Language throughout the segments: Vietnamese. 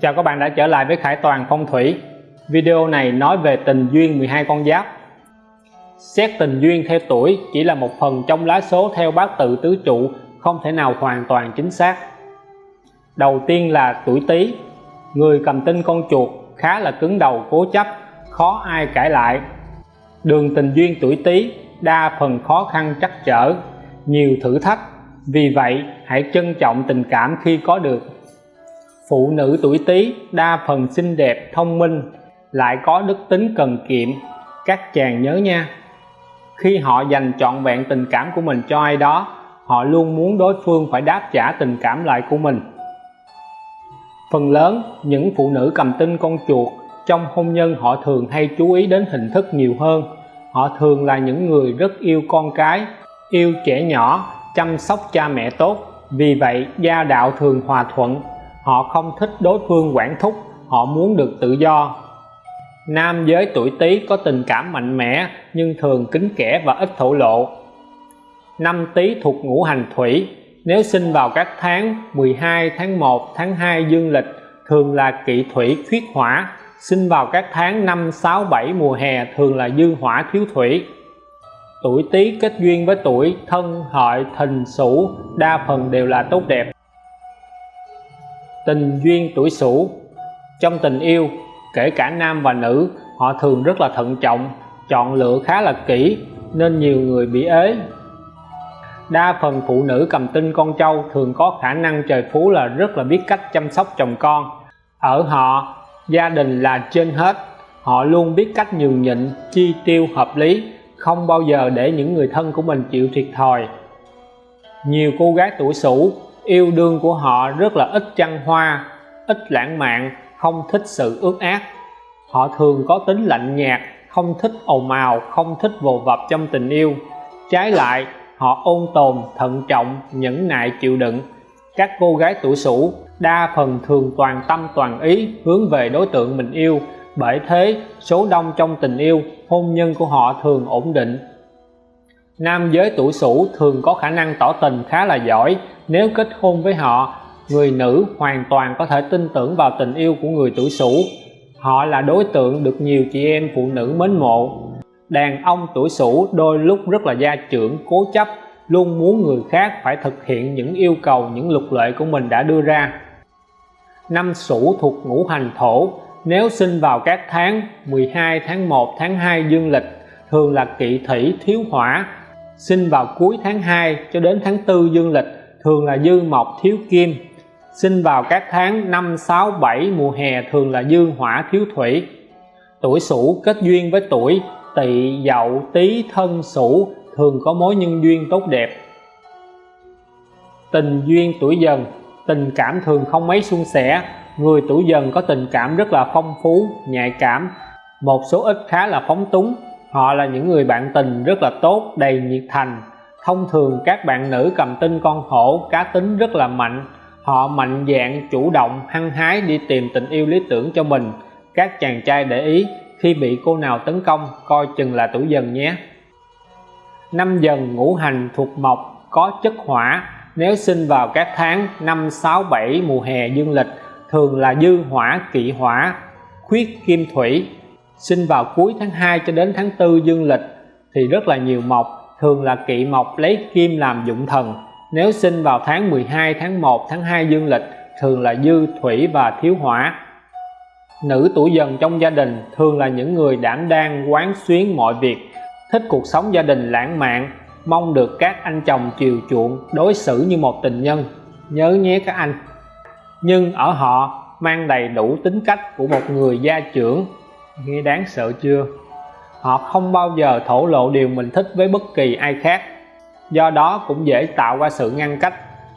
Chào các bạn đã trở lại với Khải Toàn Phong Thủy. Video này nói về tình duyên 12 con giáp. Xét tình duyên theo tuổi chỉ là một phần trong lá số theo bát tự tứ trụ, không thể nào hoàn toàn chính xác. Đầu tiên là tuổi Tý. Người cầm tinh con chuột khá là cứng đầu, cố chấp, khó ai cãi lại. Đường tình duyên tuổi Tý đa phần khó khăn chắc trở, nhiều thử thách. Vì vậy, hãy trân trọng tình cảm khi có được phụ nữ tuổi Tý, đa phần xinh đẹp, thông minh, lại có đức tính cần kiệm. Các chàng nhớ nha, khi họ dành trọn vẹn tình cảm của mình cho ai đó, họ luôn muốn đối phương phải đáp trả tình cảm lại của mình. Phần lớn những phụ nữ cầm tinh con chuột, trong hôn nhân họ thường hay chú ý đến hình thức nhiều hơn. Họ thường là những người rất yêu con cái, yêu trẻ nhỏ, chăm sóc cha mẹ tốt. Vì vậy, gia đạo thường hòa thuận họ không thích đối phương quản thúc, họ muốn được tự do. Nam giới tuổi tý có tình cảm mạnh mẽ, nhưng thường kính kẻ và ít thổ lộ. Năm tý thuộc ngũ hành thủy. Nếu sinh vào các tháng 12 tháng 1 tháng 2 dương lịch, thường là kỵ thủy khuyết hỏa. Sinh vào các tháng 5 6 7 mùa hè, thường là dư hỏa thiếu thủy. Tuổi tý kết duyên với tuổi thân, hợi, thìn, sửu, đa phần đều là tốt đẹp tình duyên tuổi sửu. Trong tình yêu, kể cả nam và nữ, họ thường rất là thận trọng, chọn lựa khá là kỹ, nên nhiều người bị ế. Đa phần phụ nữ cầm tinh con trâu thường có khả năng trời phú là rất là biết cách chăm sóc chồng con. Ở họ, gia đình là trên hết. Họ luôn biết cách nhường nhịn, chi tiêu hợp lý, không bao giờ để những người thân của mình chịu thiệt thòi. Nhiều cô gái tuổi sửu yêu đương của họ rất là ít trăng hoa, ít lãng mạn, không thích sự ước ác họ thường có tính lạnh nhạt, không thích ồn ào, không thích vồ vập trong tình yêu. Trái lại, họ ôn tồn, thận trọng, nhẫn nại, chịu đựng. Các cô gái tuổi sủ đa phần thường toàn tâm, toàn ý hướng về đối tượng mình yêu. Bởi thế, số đông trong tình yêu, hôn nhân của họ thường ổn định nam giới tuổi sửu thường có khả năng tỏ tình khá là giỏi. Nếu kết hôn với họ, người nữ hoàn toàn có thể tin tưởng vào tình yêu của người tuổi sửu họ là đối tượng được nhiều chị em phụ nữ mến mộ. Đàn ông tuổi sửu đôi lúc rất là gia trưởng, cố chấp, luôn muốn người khác phải thực hiện những yêu cầu, những luật lệ của mình đã đưa ra. Năm sửu thuộc ngũ hành thổ. Nếu sinh vào các tháng 12 tháng 1 tháng 2 dương lịch, thường là kỵ thủy, thiếu hỏa sinh vào cuối tháng 2 cho đến tháng 4 dương lịch, thường là dư mộc, thiếu kim. Sinh vào các tháng 5 6 7 mùa hè, thường là dư hỏa, thiếu thủy. Tuổi sửu kết duyên với tuổi tỵ, dậu, tý, thân, sửu, thường có mối nhân duyên tốt đẹp. Tình duyên tuổi dần, tình cảm thường không mấy suôn sẻ. Người tuổi dần có tình cảm rất là phong phú, nhạy cảm, một số ít khá là phóng túng họ là những người bạn tình rất là tốt, đầy nhiệt thành. Thông thường các bạn nữ cầm tinh con hổ, cá tính rất là mạnh. Họ mạnh dạn, chủ động, hăng hái đi tìm tình yêu lý tưởng cho mình. Các chàng trai để ý, khi bị cô nào tấn công, coi chừng là tuổi dần nhé. Năm dần ngũ hành thuộc mộc, có chất hỏa. Nếu sinh vào các tháng 5 6 7 mùa hè, dương lịch, thường là dư hỏa, kỵ hỏa, khuyết kim thủy sinh vào cuối tháng 2 cho đến tháng 4 dương lịch thì rất là nhiều mộc, thường là kỵ mộc lấy kim làm dụng thần. Nếu sinh vào tháng 12 tháng 1 tháng 2 dương lịch, thường là dư thủy và thiếu hỏa. Nữ tuổi dần trong gia đình thường là những người đảm đang quán xuyến mọi việc, thích cuộc sống gia đình lãng mạn, mong được các anh chồng chiều chuộng, đối xử như một tình nhân. Nhớ nhé các anh. Nhưng ở họ mang đầy đủ tính cách của một người gia trưởng nghe đáng sợ chưa? Họ không bao giờ thổ lộ điều mình thích với bất kỳ ai khác. Do đó cũng dễ tạo ra sự ngăn cách.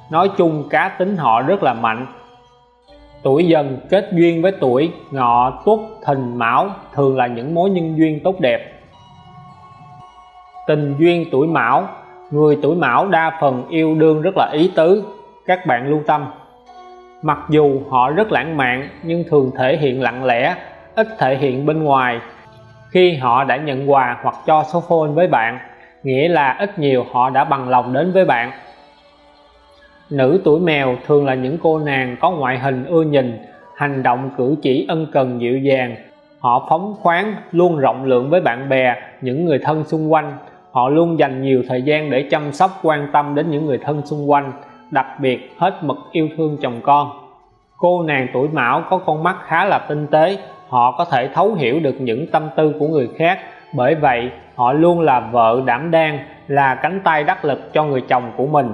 Nói chung cá tính họ rất là mạnh. Tuổi dần kết duyên với tuổi ngọ tuất thìn mão thường là những mối nhân duyên tốt đẹp. Tình duyên tuổi mão, người tuổi mão đa phần yêu đương rất là ý tứ, các bạn lưu tâm. Mặc dù họ rất lãng mạn nhưng thường thể hiện lặng lẽ ít thể hiện bên ngoài. Khi họ đã nhận quà hoặc cho số phone với bạn, nghĩa là ít nhiều họ đã bằng lòng đến với bạn. Nữ tuổi mèo thường là những cô nàng có ngoại hình ưa nhìn, hành động cử chỉ ân cần dịu dàng. Họ phóng khoáng, luôn rộng lượng với bạn bè, những người thân xung quanh. Họ luôn dành nhiều thời gian để chăm sóc, quan tâm đến những người thân xung quanh, đặc biệt hết mực yêu thương chồng con. Cô nàng tuổi mão có con mắt khá là tinh tế họ có thể thấu hiểu được những tâm tư của người khác. Bởi vậy, họ luôn là vợ đảm đang, là cánh tay đắc lực cho người chồng của mình.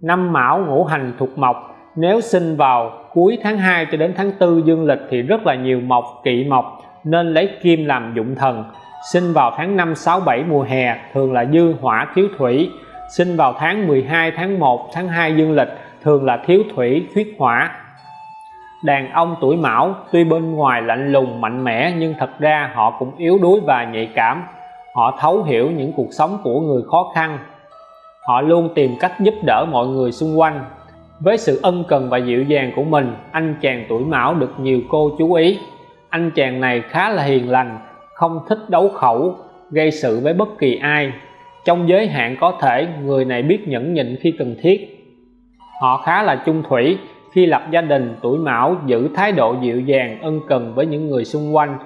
Năm mão ngũ hành thuộc mộc. Nếu sinh vào cuối tháng 2 cho đến tháng 4 dương lịch thì rất là nhiều mộc, kỵ mộc, nên lấy kim làm dụng thần. Sinh vào tháng 5 6 7 mùa hè, thường là dư hỏa thiếu thủy. Sinh vào tháng 12 tháng 1 tháng 2 dương lịch, thường là thiếu thủy khuyết hỏa đàn ông tuổi mão, tuy bên ngoài lạnh lùng mạnh mẽ, nhưng thật ra họ cũng yếu đuối và nhạy cảm. Họ thấu hiểu những cuộc sống của người khó khăn. Họ luôn tìm cách giúp đỡ mọi người xung quanh. Với sự ân cần và dịu dàng của mình, anh chàng tuổi mão được nhiều cô chú ý. Anh chàng này khá là hiền lành, không thích đấu khẩu, gây sự với bất kỳ ai. Trong giới hạn có thể, người này biết nhẫn nhịn khi cần thiết. Họ khá là chung thủy khi lập gia đình, tuổi mão, giữ thái độ dịu dàng, ân cần với những người xung quanh.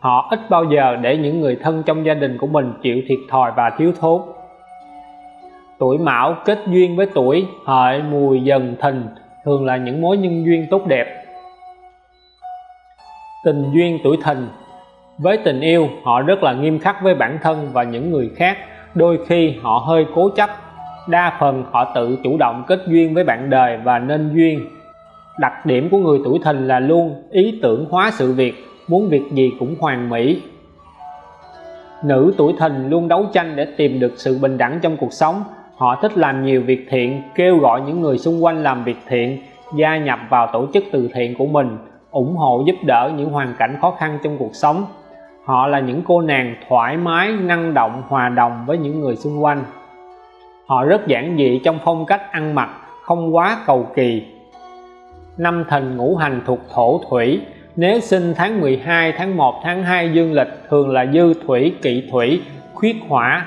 Họ ít bao giờ để những người thân trong gia đình của mình chịu thiệt thòi và thiếu thốn. Tuổi mão kết duyên với tuổi, hợi mùi dần thìn, thường là những mối nhân duyên tốt đẹp. Tình duyên tuổi thìn. Với tình yêu, họ rất là nghiêm khắc với bản thân và những người khác. Đôi khi họ hơi cố chấp, đa phần họ tự chủ động kết duyên với bạn đời và nên duyên đặc điểm của người tuổi thìn là luôn ý tưởng hóa sự việc, muốn việc gì cũng hoàn mỹ. Nữ tuổi thìn luôn đấu tranh để tìm được sự bình đẳng trong cuộc sống. Họ thích làm nhiều việc thiện, kêu gọi những người xung quanh làm việc thiện, gia nhập vào tổ chức từ thiện của mình, ủng hộ giúp đỡ những hoàn cảnh khó khăn trong cuộc sống. Họ là những cô nàng thoải mái, năng động, hòa đồng với những người xung quanh. Họ rất giản dị trong phong cách ăn mặc, không quá cầu kỳ năm thìn ngũ hành thuộc thổ thủy. Nếu sinh tháng 12 tháng 1 tháng 2 dương lịch, thường là dư thủy, kỵ thủy, khuyết hỏa.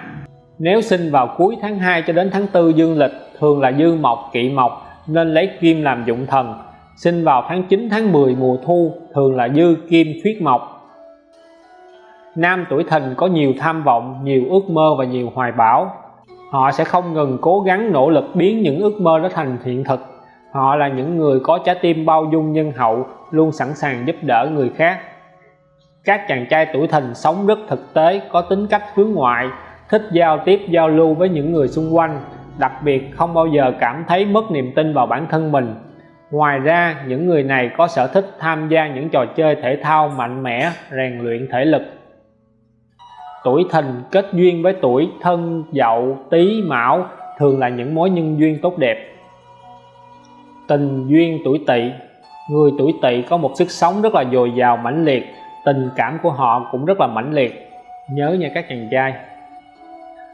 Nếu sinh vào cuối tháng 2 cho đến tháng 4 dương lịch, thường là dư mộc, kỵ mộc, nên lấy kim làm dụng thần. Sinh vào tháng 9 tháng 10 mùa thu, thường là dư kim khuyết mộc. Nam tuổi thìn có nhiều tham vọng, nhiều ước mơ và nhiều hoài bão. Họ sẽ không ngừng cố gắng nỗ lực biến những ước mơ đó thành hiện thực họ là những người có trái tim bao dung nhân hậu, luôn sẵn sàng giúp đỡ người khác. Các chàng trai tuổi thìn sống rất thực tế, có tính cách hướng ngoại, thích giao tiếp, giao lưu với những người xung quanh, đặc biệt không bao giờ cảm thấy mất niềm tin vào bản thân mình. Ngoài ra, những người này có sở thích tham gia những trò chơi thể thao mạnh mẽ, rèn luyện thể lực. Tuổi thìn kết duyên với tuổi thân, dậu, tý, mão thường là những mối nhân duyên tốt đẹp tình duyên tuổi tỵ. Người tuổi tỵ có một sức sống rất là dồi dào, mãnh liệt. Tình cảm của họ cũng rất là mãnh liệt. Nhớ nha các chàng trai.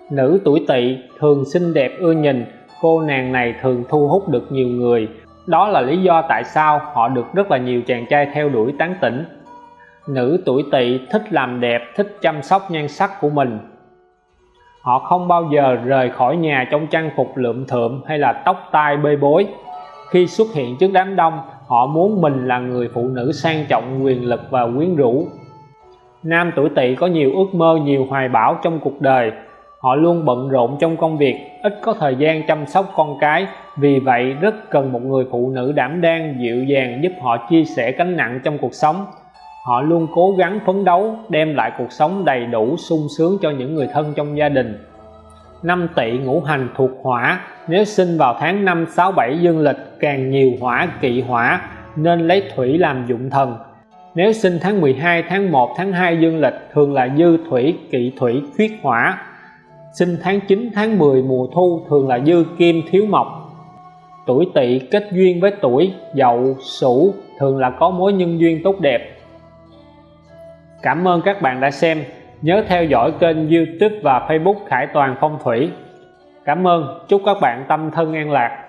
Nữ tuổi tỵ thường xinh đẹp, ưa nhìn. Cô nàng này thường thu hút được nhiều người. Đó là lý do tại sao họ được rất là nhiều chàng trai theo đuổi tán tỉnh. Nữ tuổi tỵ thích làm đẹp, thích chăm sóc nhan sắc của mình. Họ không bao giờ rời khỏi nhà trong trang phục lượm thượm hay là tóc tai bê bối khi xuất hiện trước đám đông, họ muốn mình là người phụ nữ sang trọng, quyền lực và quyến rũ. Nam tuổi tỵ có nhiều ước mơ, nhiều hoài bão trong cuộc đời. Họ luôn bận rộn trong công việc, ít có thời gian chăm sóc con cái. Vì vậy, rất cần một người phụ nữ đảm đang, dịu dàng giúp họ chia sẻ gánh nặng trong cuộc sống. Họ luôn cố gắng phấn đấu, đem lại cuộc sống đầy đủ, sung sướng cho những người thân trong gia đình năm tỵ ngũ hành thuộc hỏa. Nếu sinh vào tháng 5 6 7 dương lịch, càng nhiều hỏa, kỵ hỏa, nên lấy thủy làm dụng thần. Nếu sinh tháng 12 tháng 1 tháng 2 dương lịch, thường là dư thủy, kỵ thủy, khuyết hỏa. Sinh tháng 9 tháng 10 mùa thu, thường là dư kim, thiếu mộc. Tuổi tỵ kết duyên với tuổi dậu, sửu, thường là có mối nhân duyên tốt đẹp. Cảm ơn các bạn đã xem nhớ theo dõi kênh youtube và facebook khải toàn phong thủy. Cảm ơn. Chúc các bạn tâm thân an lạc.